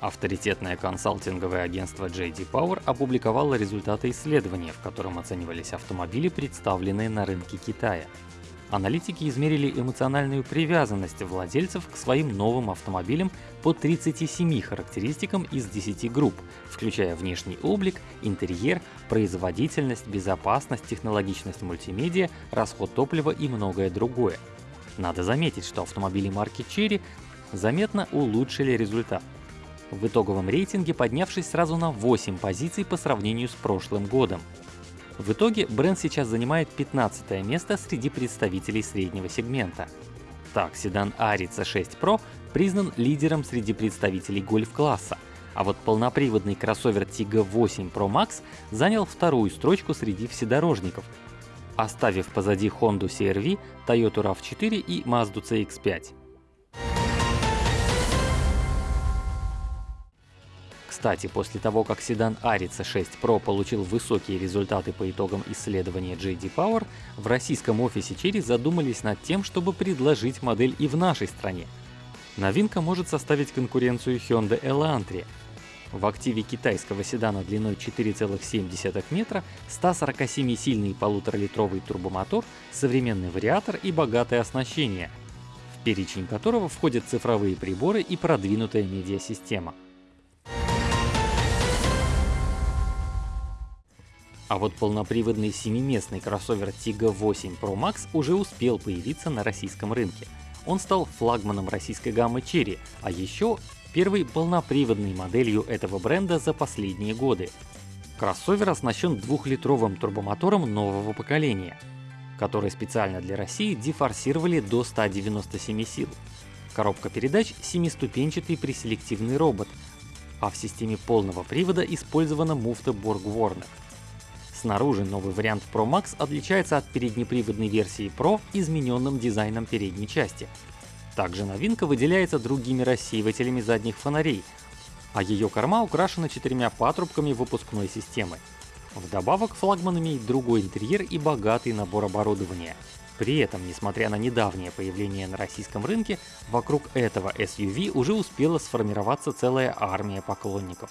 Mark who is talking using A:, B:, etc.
A: Авторитетное консалтинговое агентство JD Power опубликовало результаты исследования, в котором оценивались автомобили, представленные на рынке Китая. Аналитики измерили эмоциональную привязанность владельцев к своим новым автомобилям по 37 характеристикам из 10 групп, включая внешний облик, интерьер, производительность, безопасность, технологичность мультимедиа, расход топлива и многое другое. Надо заметить, что автомобили марки Cherry заметно улучшили результат в итоговом рейтинге поднявшись сразу на 8 позиций по сравнению с прошлым годом. В итоге бренд сейчас занимает 15 место среди представителей среднего сегмента. Так, седан Arica 6 Pro признан лидером среди представителей гольф-класса, а вот полноприводный кроссовер Tiggo 8 Pro Max занял вторую строчку среди вседорожников, оставив позади Honda CR-V, Toyota RAV4 и Mazda CX-5. Кстати, после того, как седан Arica 6 Pro получил высокие результаты по итогам исследования JD Power, в российском офисе Cherry задумались над тем, чтобы предложить модель и в нашей стране. Новинка может составить конкуренцию Hyundai Elantra. В активе китайского седана длиной 4,7 метра 147-сильный полуторалитровый турбомотор, современный вариатор и богатое оснащение, в перечень которого входят цифровые приборы и продвинутая медиасистема. А вот полноприводный семиместный кроссовер Tiggo 8 Pro Max уже успел появиться на российском рынке. Он стал флагманом российской гаммы Cherry, а еще первой полноприводной моделью этого бренда за последние годы. Кроссовер оснащен двухлитровым турбомотором нового поколения, который специально для России дефорсировали до 197 сил. Коробка передач — семиступенчатый преселективный робот, а в системе полного привода использована муфта Borg Warner. Снаружи новый вариант Pro Max отличается от переднеприводной версии Pro измененным дизайном передней части. Также новинка выделяется другими рассеивателями задних фонарей, а ее корма украшена четырьмя патрубками выпускной системы. Вдобавок флагман имеет другой интерьер и богатый набор оборудования. При этом, несмотря на недавнее появление на российском рынке, вокруг этого SUV уже успела сформироваться целая армия поклонников.